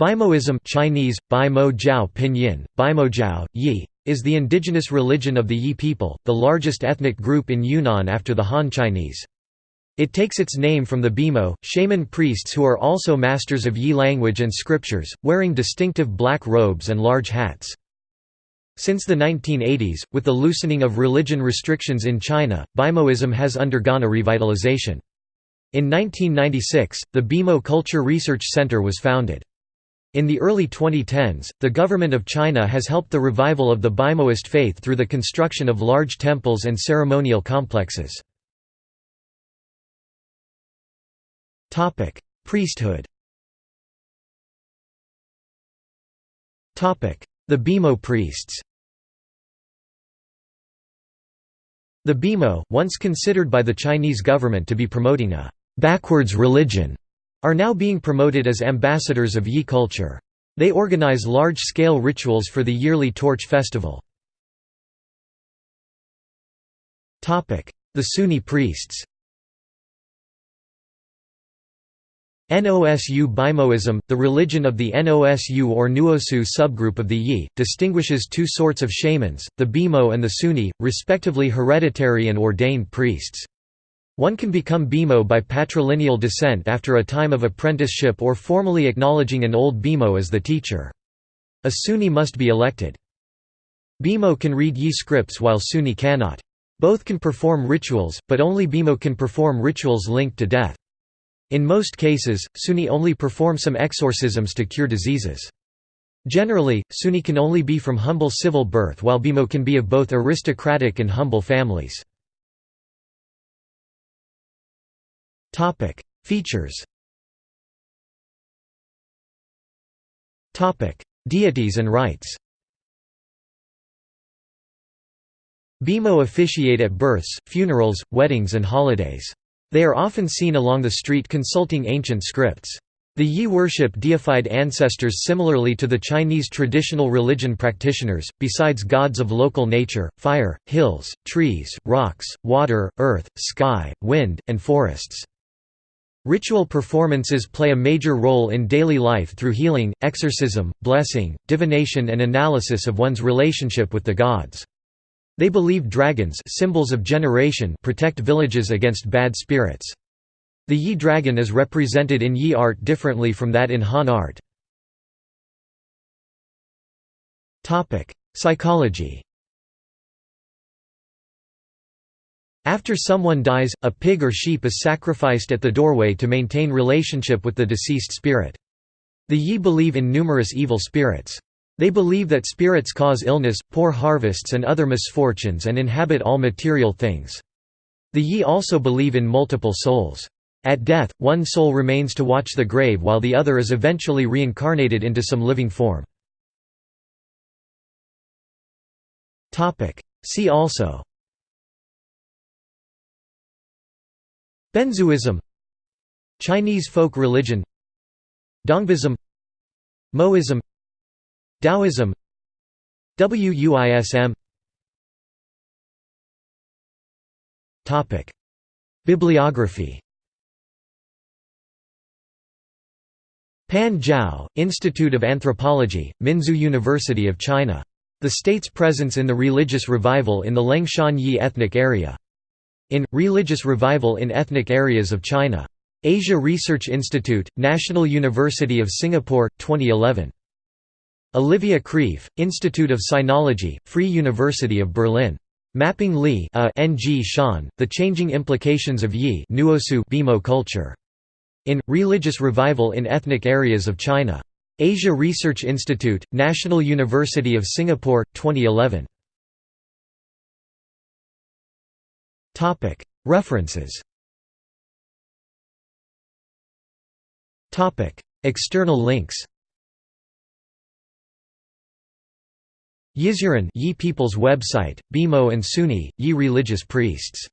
Bimoism Chinese, Bimo Jiao Pinyin, Bimo Jiao, Yi, is the indigenous religion of the Yi people, the largest ethnic group in Yunnan after the Han Chinese. It takes its name from the Bimo, shaman priests who are also masters of Yi language and scriptures, wearing distinctive black robes and large hats. Since the 1980s, with the loosening of religion restrictions in China, Bimoism has undergone a revitalization. In 1996, the Bimo Culture Research Center was founded. In the early 2010s, the government of China has helped the revival of the Bimoist faith through the construction of large temples and ceremonial complexes. Priesthood The Bimo priests The Bimo, once considered by the Chinese government to be promoting a «backwards religion», are now being promoted as ambassadors of Yi culture. They organize large-scale rituals for the yearly Torch Festival. The Suni priests Nosu Bimoism, the religion of the Nosu or Nuosu subgroup of the Yi, distinguishes two sorts of shamans, the Bimo and the Suni, respectively hereditary and ordained priests. One can become Bimo by patrilineal descent after a time of apprenticeship or formally acknowledging an old Bimo as the teacher. A Suni must be elected. Bimo can read Yi scripts while Suni cannot. Both can perform rituals, but only Bimo can perform rituals linked to death. In most cases, Suni only perform some exorcisms to cure diseases. Generally, Suni can only be from humble civil birth while Bimo can be of both aristocratic and humble families. Topic: Features. Topic: Deities and rites. Bimo officiate at births, funerals, weddings and holidays. They are often seen along the street consulting ancient scripts. The Yi worship deified ancestors similarly to the Chinese traditional religion practitioners, besides gods of local nature, fire, hills, trees, rocks, water, earth, sky, wind, and forests. Ritual performances play a major role in daily life through healing, exorcism, blessing, divination and analysis of one's relationship with the gods. They believe dragons symbols of generation protect villages against bad spirits. The Yi dragon is represented in Yi art differently from that in Han art. Psychology After someone dies, a pig or sheep is sacrificed at the doorway to maintain relationship with the deceased spirit. The Yi believe in numerous evil spirits. They believe that spirits cause illness, poor harvests and other misfortunes and inhabit all material things. The Yi also believe in multiple souls. At death, one soul remains to watch the grave while the other is eventually reincarnated into some living form. See also Benzhuism. Chinese folk religion. Dongbaism Moism. Taoism. Wuism. Bibliography. Pan Zhao, Institute of Anthropology, Minzu University of China. The state's presence in the religious revival in the Liangshan Yi ethnic area. In, Religious Revival in Ethnic Areas of China. Asia Research Institute, National University of Singapore, 2011. Olivia Kraef, Institute of Sinology, Free University of Berlin. Mapping Li N. G. Shan, The Changing Implications of Yi Nuosu Bimo Culture. In, Religious Revival in Ethnic Areas of China. Asia Research Institute, National University of Singapore, 2011. References. External links. Yizhuran Yi People's website, Bimo and Suni, Yi religious priests